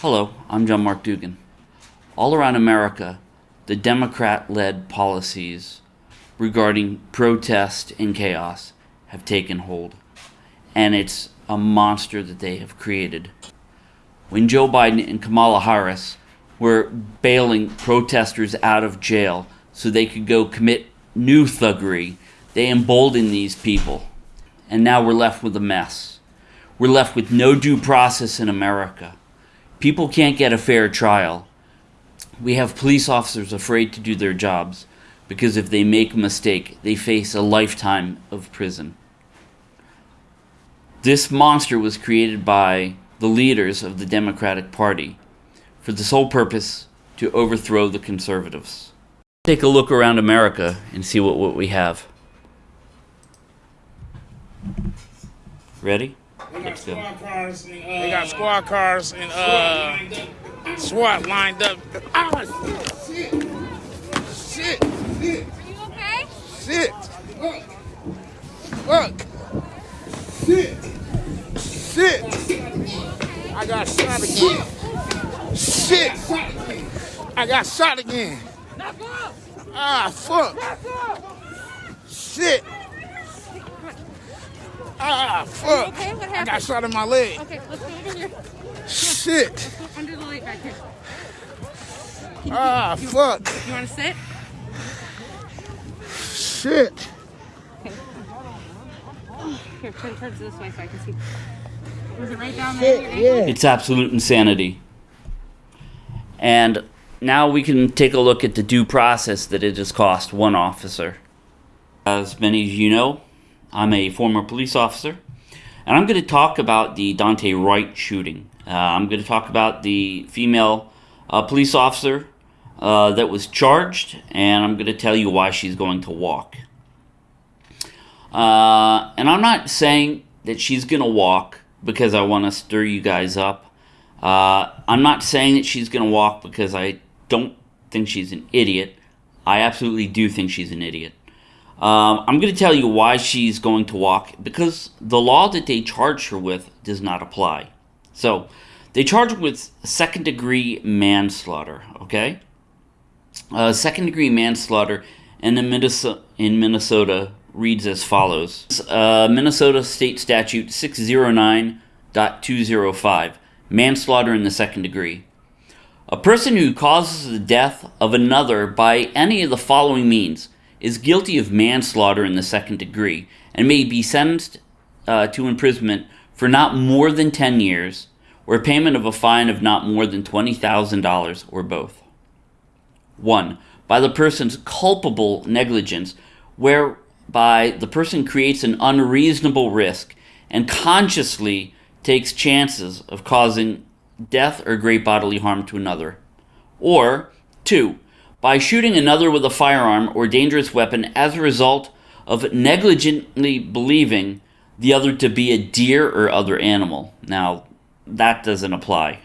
Hello, I'm John Mark Dugan. All around America, the Democrat led policies regarding protest and chaos have taken hold. And it's a monster that they have created. When Joe Biden and Kamala Harris were bailing protesters out of jail so they could go commit new thuggery, they emboldened these people. And now we're left with a mess. We're left with no due process in America. People can't get a fair trial. We have police officers afraid to do their jobs because if they make a mistake, they face a lifetime of prison. This monster was created by the leaders of the Democratic Party for the sole purpose to overthrow the conservatives. Take a look around America and see what, what we have. Ready? They got squad cars and uh, They got squad cars and uh, SWAT lined up. Ah, shit, shit, shit, Are you okay? shit. fuck, look, shit, shit. I got shot again. Shit, I got shot again. Ah, fuck. Shit. Ah, fuck. Okay, what I got shot in my leg. Okay, let's go over here. Shit. Go under the light back here. Ah, fuck. You want to sit? Shit. Here, turn towards this way so I can see. Was it right down there? at your ankle? It's absolute insanity. And now we can take a look at the due process that it has cost one officer. As many of you know, I'm a former police officer, and I'm going to talk about the Daunte Wright shooting. Uh, I'm going to talk about the female uh, police officer uh, that was charged, and I'm going to tell you why she's going to walk. Uh, and I'm not saying that she's going to walk because I want to stir you guys up. Uh, I'm not saying that she's going to walk because I don't think she's an idiot. I absolutely do think she's an idiot. Um, I'm going to tell you why she's going to walk because the law that they charged her with does not apply. So, they charge her with second degree manslaughter, okay? Uh, second degree manslaughter in, the Minnesota, in Minnesota reads as follows uh, Minnesota State Statute 609.205 Manslaughter in the second degree. A person who causes the death of another by any of the following means is guilty of manslaughter in the second degree and may be sentenced uh, to imprisonment for not more than 10 years or payment of a fine of not more than $20,000 or both. 1. By the person's culpable negligence, whereby the person creates an unreasonable risk and consciously takes chances of causing death or great bodily harm to another. Or 2. By shooting another with a firearm or dangerous weapon as a result of negligently believing the other to be a deer or other animal. Now, that doesn't apply.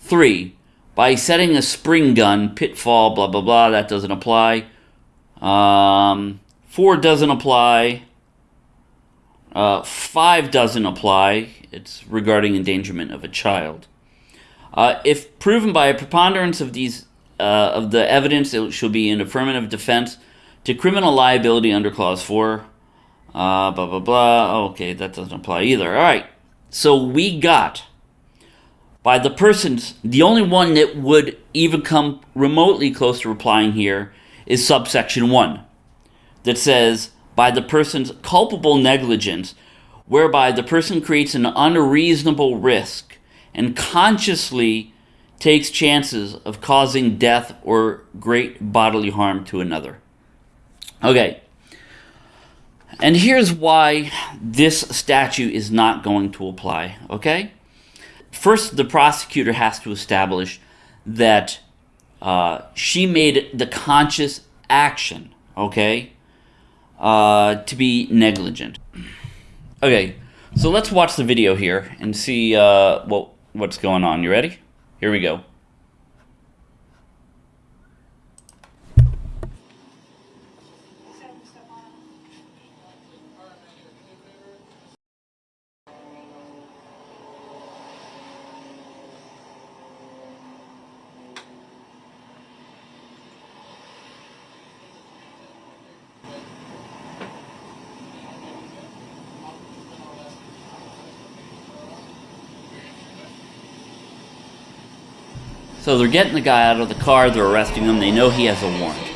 3. By setting a spring gun, pitfall, blah, blah, blah, that doesn't apply. Um, 4 doesn't apply. Uh, 5 doesn't apply. It's regarding endangerment of a child. Uh, if proven by a preponderance of these uh, of the evidence, it shall be an affirmative defense to criminal liability under Clause 4. Uh, blah, blah, blah. Okay, that doesn't apply either. All right. So we got by the persons, the only one that would even come remotely close to replying here is subsection 1 that says, by the person's culpable negligence, whereby the person creates an unreasonable risk and consciously takes chances of causing death or great bodily harm to another. Okay. And here's why this statute is not going to apply, okay? First, the prosecutor has to establish that uh, she made the conscious action, okay, uh, to be negligent. Okay, so let's watch the video here and see uh, what what's going on. You ready? Here we go. So they're getting the guy out of the car, they're arresting him, they know he has a warrant.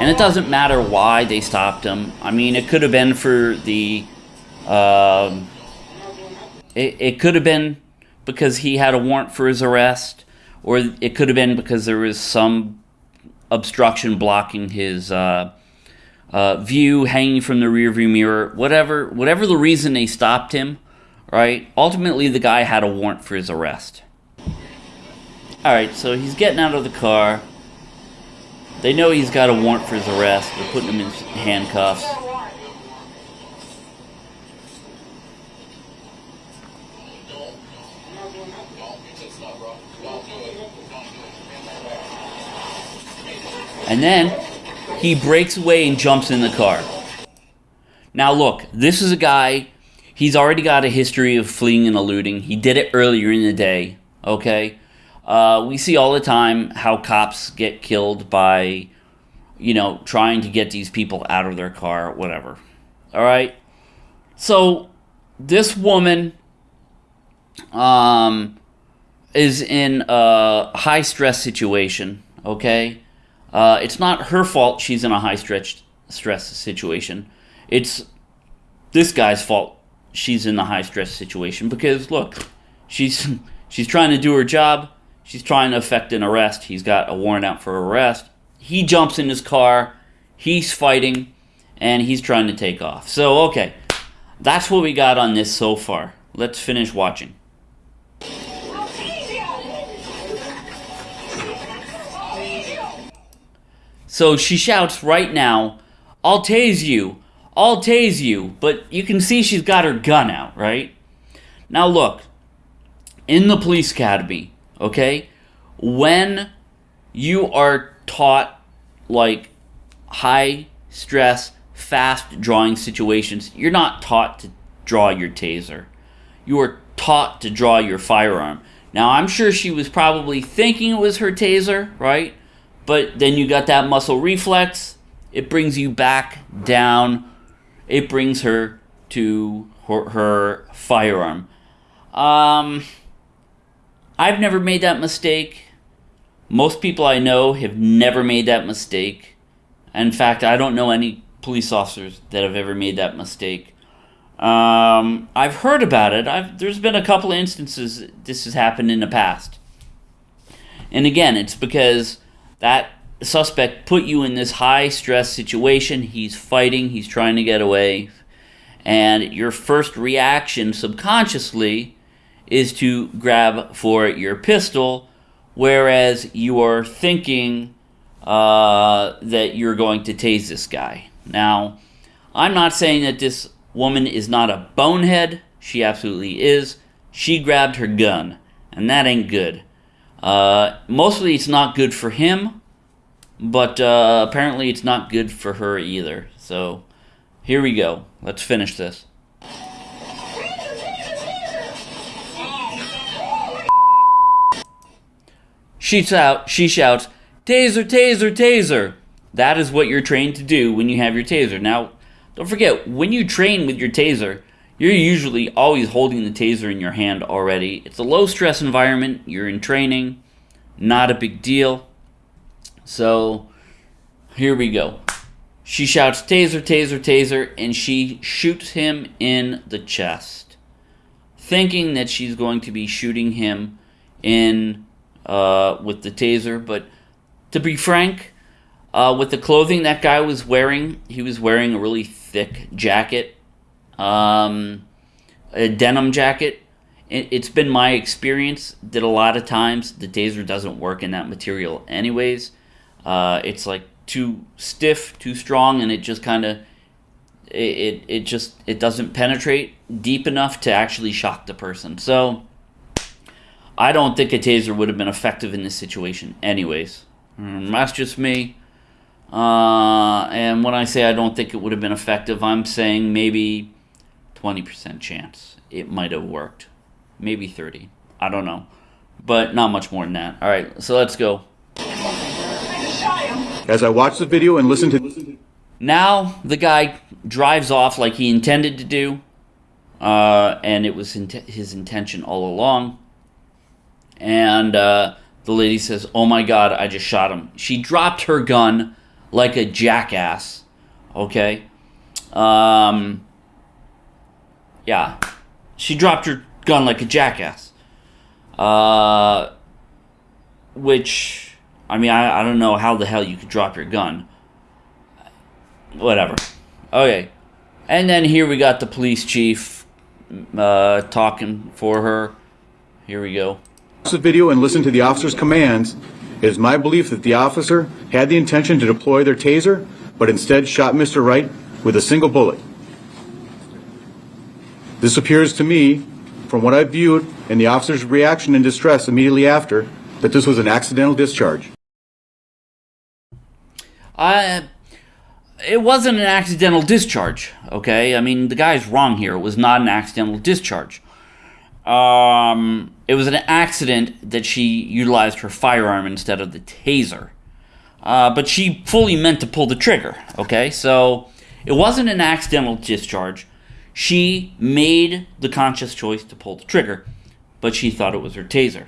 And it doesn't matter why they stopped him. I mean, it could have been for the. Um, it, it could have been because he had a warrant for his arrest, or it could have been because there was some obstruction blocking his uh, uh, view, hanging from the rearview mirror, whatever. Whatever the reason they stopped him, right? Ultimately, the guy had a warrant for his arrest. All right, so he's getting out of the car. They know he's got a warrant for his arrest. They're putting him in handcuffs. And then he breaks away and jumps in the car. Now, look, this is a guy, he's already got a history of fleeing and eluding. He did it earlier in the day, okay? Uh, we see all the time how cops get killed by, you know, trying to get these people out of their car, whatever. All right? So, this woman um, is in a high stress situation, okay? Uh, it's not her fault she's in a high stretch stress situation. It's this guy's fault she's in the high stress situation because look, she's she's trying to do her job. She's trying to effect an arrest. He's got a warrant out for arrest. He jumps in his car. He's fighting, and he's trying to take off. So okay, that's what we got on this so far. Let's finish watching. So she shouts right now, I'll tase you, I'll tase you. But you can see she's got her gun out, right? Now look, in the police academy, okay, when you are taught like high stress, fast drawing situations, you're not taught to draw your taser. You are taught to draw your firearm. Now, I'm sure she was probably thinking it was her taser, right? But then you got that muscle reflex. It brings you back down. It brings her to her, her firearm. Um, I've never made that mistake. Most people I know have never made that mistake. In fact, I don't know any police officers that have ever made that mistake. Um, I've heard about it. I've, there's been a couple of instances this has happened in the past. And again, it's because that suspect put you in this high stress situation. He's fighting, he's trying to get away. And your first reaction subconsciously is to grab for your pistol, whereas you are thinking uh, that you're going to tase this guy. Now, I'm not saying that this woman is not a bonehead. She absolutely is. She grabbed her gun, and that ain't good. Uh, mostly it's not good for him, but uh, apparently it's not good for her either. So here we go. Let's finish this. She's out. She shouts, "Taser! Taser! Taser!" That is what you're trained to do when you have your taser. Now, don't forget when you train with your taser, you're usually always holding the taser in your hand already. It's a low stress environment. You're in training. Not a big deal. So, here we go. She shouts, Taser, Taser, Taser, and she shoots him in the chest, thinking that she's going to be shooting him in uh, with the taser. But to be frank, uh, with the clothing that guy was wearing, he was wearing a really thick jacket, um, a denim jacket. It, it's been my experience that a lot of times the taser doesn't work in that material, anyways. Uh, it's like too stiff, too strong, and it just kind of it, it it just it doesn't penetrate deep enough to actually shock the person. So I don't think a taser would have been effective in this situation, anyways. Mm, that's just me. Uh, and when I say I don't think it would have been effective, I'm saying maybe 20% chance it might have worked. Maybe 30. I don't know. But not much more than that. All right, so let's go. As I watch the video and listen to. Now the guy drives off like he intended to do, uh, and it was int- his intention all along. And uh, the lady says, "Oh my God, I just shot him." She dropped her gun like a jackass. Okay. Um. Yeah, she dropped her gun like a jackass. Uh. Which, I mean, I, I don't know how the hell you could drop your gun. Whatever. Okay. And then here we got the police chief uh, talking for her. Here we go. The video and listen to the officer's commands. It is my belief that the officer had the intention to deploy their taser, but instead shot Mr. Wright with a single bullet. This appears to me, from what I viewed and the officer's reaction and distress immediately after, that this was an accidental discharge. I, uh, it wasn't an accidental discharge. Okay, I mean the guy's wrong here. It was not an accidental discharge. Um, it was an accident that she utilized her firearm instead of the taser. Uh, but she fully meant to pull the trigger. Okay, so it wasn't an accidental discharge. She made the conscious choice to pull the trigger, but she thought it was her taser.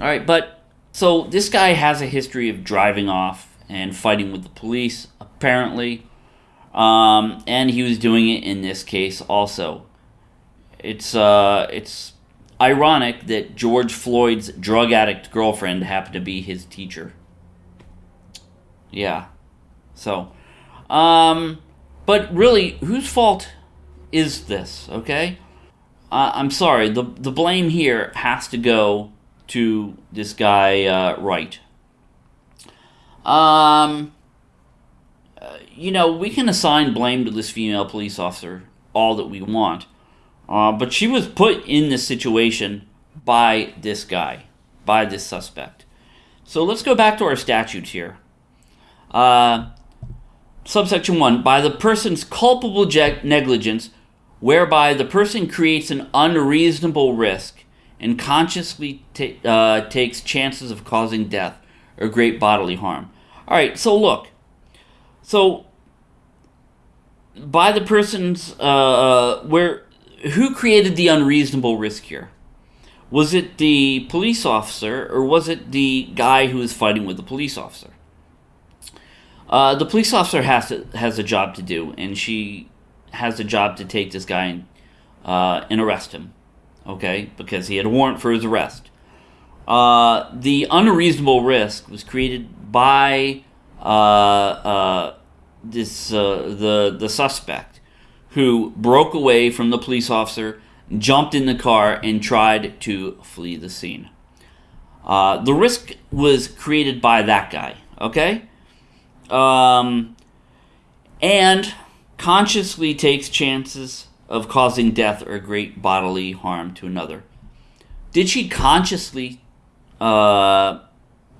All right, but so this guy has a history of driving off and fighting with the police, apparently. Um, and he was doing it in this case also. It's uh, it's ironic that George Floyd's drug addict girlfriend happened to be his teacher. Yeah. So, um, but really, whose fault is this? Okay, uh, I'm sorry. the The blame here has to go to this guy uh, Wright. Um, uh, you know, we can assign blame to this female police officer all that we want, uh, but she was put in this situation by this guy, by this suspect. So let's go back to our statutes here. Uh, subsection 1 by the person's culpable negligence, whereby the person creates an unreasonable risk and consciously uh, takes chances of causing death or great bodily harm. All right, so look. So, by the person's, uh, uh, where, who created the unreasonable risk here? Was it the police officer or was it the guy who was fighting with the police officer? Uh, the police officer has to, has a job to do, and she has a job to take this guy and, uh, and arrest him okay, because he had a warrant for his arrest. Uh, the unreasonable risk was created by uh, uh, this uh, the the suspect who broke away from the police officer, jumped in the car, and tried to flee the scene. Uh, the risk was created by that guy, okay, um, and consciously takes chances of causing death or great bodily harm to another. Did she consciously uh,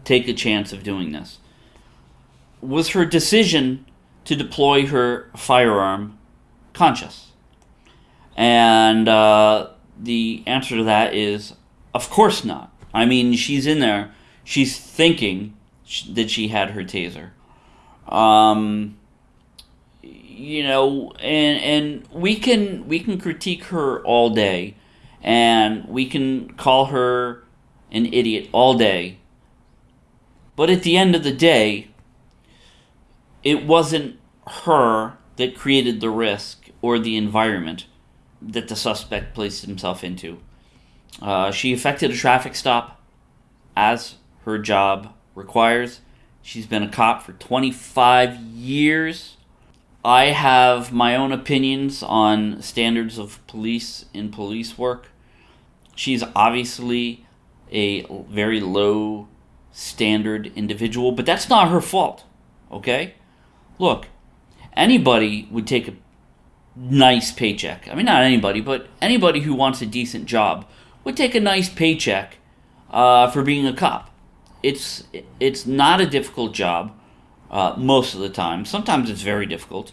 take a chance of doing this? Was her decision to deploy her firearm conscious? And uh, the answer to that is, of course not. I mean, she's in there. She's thinking that she had her taser. Um, you know, and and we can we can critique her all day, and we can call her an idiot all day. But at the end of the day, it wasn't her that created the risk or the environment that the suspect placed himself into. Uh, she effected a traffic stop as her job requires. She's been a cop for 25 years. I have my own opinions on standards of police in police work. She's obviously a very low standard individual, but that's not her fault. Okay? Look, anybody would take a nice paycheck. I mean, not anybody, but anybody who wants a decent job would take a nice paycheck uh, for being a cop. It's it's not a difficult job uh, most of the time. Sometimes it's very difficult,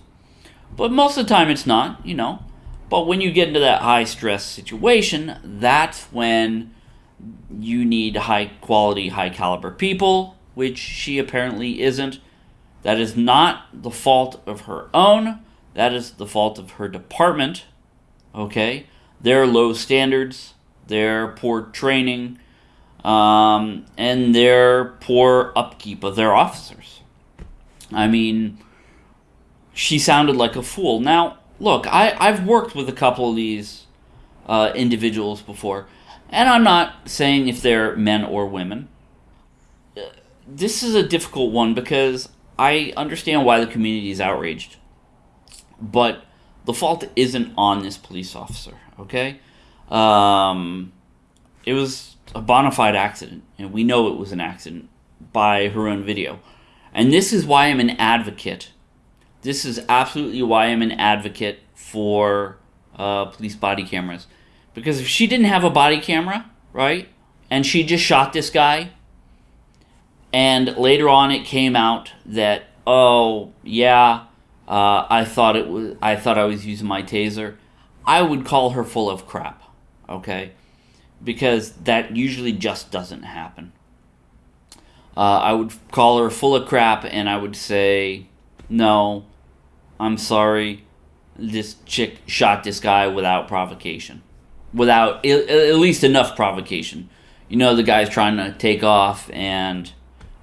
but most of the time it's not, you know. But when you get into that high stress situation, that's when you need high quality, high caliber people, which she apparently isn't. That is not the fault of her own. That is the fault of her department. Okay? Their low standards, their poor training, um, and their poor upkeep of their officers. I mean, she sounded like a fool. Now, look, I, I've worked with a couple of these uh, individuals before, and I'm not saying if they're men or women. This is a difficult one because I understand why the community is outraged, but the fault isn't on this police officer. Okay, um, it was a bona fide accident, and we know it was an accident by her own video. And this is why I'm an advocate. This is absolutely why I'm an advocate for uh, police body cameras. Because if she didn't have a body camera, right, and she just shot this guy, and later on it came out that, oh, yeah, uh, I thought it was, I thought I was using my taser, I would call her full of crap, okay? Because that usually just doesn't happen. Uh, I would call her full of crap and I would say, no, I'm sorry. This chick shot this guy without provocation. Without at least enough provocation. You know, the guy's trying to take off and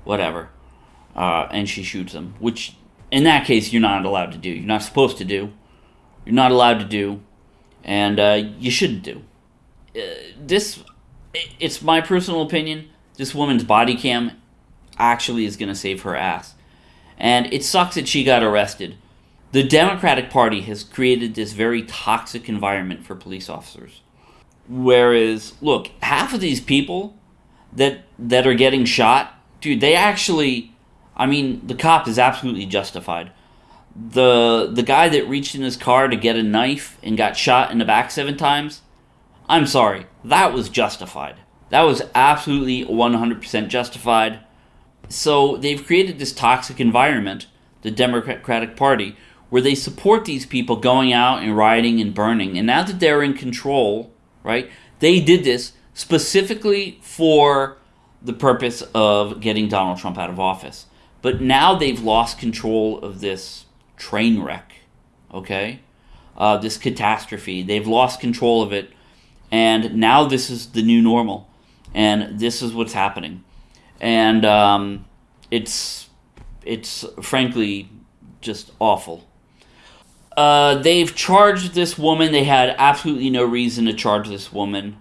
whatever. Uh, and she shoots him. Which, in that case, you're not allowed to do. You're not supposed to do. You're not allowed to do. And uh, you shouldn't do. Uh, this, it's my personal opinion. This woman's body cam actually is going to save her ass. And it sucks that she got arrested. The Democratic Party has created this very toxic environment for police officers. Whereas, look, half of these people that that are getting shot, dude, they actually I mean, the cop is absolutely justified. The the guy that reached in his car to get a knife and got shot in the back seven times, I'm sorry, that was justified. That was absolutely 100% justified. So they've created this toxic environment, the Democratic Party, where they support these people going out and rioting and burning. And now that they're in control, right, they did this specifically for the purpose of getting Donald Trump out of office. But now they've lost control of this train wreck, okay? Uh, this catastrophe. They've lost control of it. And now this is the new normal. And this is what's happening and um, it's it's frankly just awful. Uh, they've charged this woman. They had absolutely no reason to charge this woman.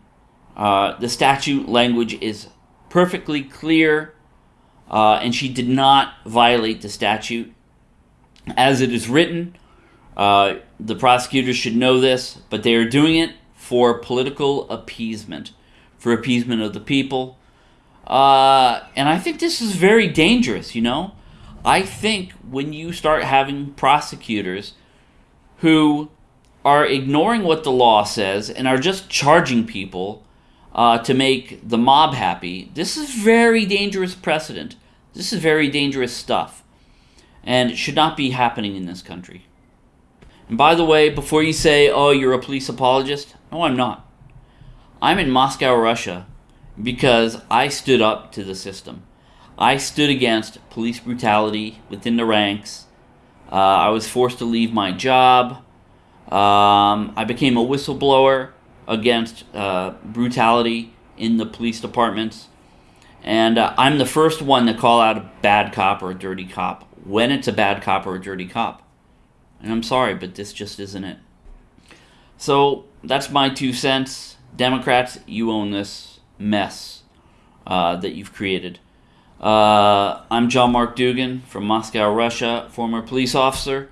Uh, the statute language is perfectly clear, uh, and she did not violate the statute as it is written. Uh, the prosecutors should know this, but they are doing it for political appeasement, for appeasement of the people. Uh, and I think this is very dangerous, you know? I think when you start having prosecutors who are ignoring what the law says and are just charging people uh, to make the mob happy, this is very dangerous precedent. This is very dangerous stuff. And it should not be happening in this country. And by the way, before you say, oh, you're a police apologist, no, I'm not. I'm in Moscow, Russia, because I stood up to the system. I stood against police brutality within the ranks. Uh, I was forced to leave my job. Um, I became a whistleblower against uh, brutality in the police departments. And uh, I'm the first one to call out a bad cop or a dirty cop when it's a bad cop or a dirty cop. And I'm sorry, but this just isn't it. So that's my two cents. Democrats, you own this mess uh, that you've created. Uh, I'm John Mark Dugan from Moscow, Russia, former police officer.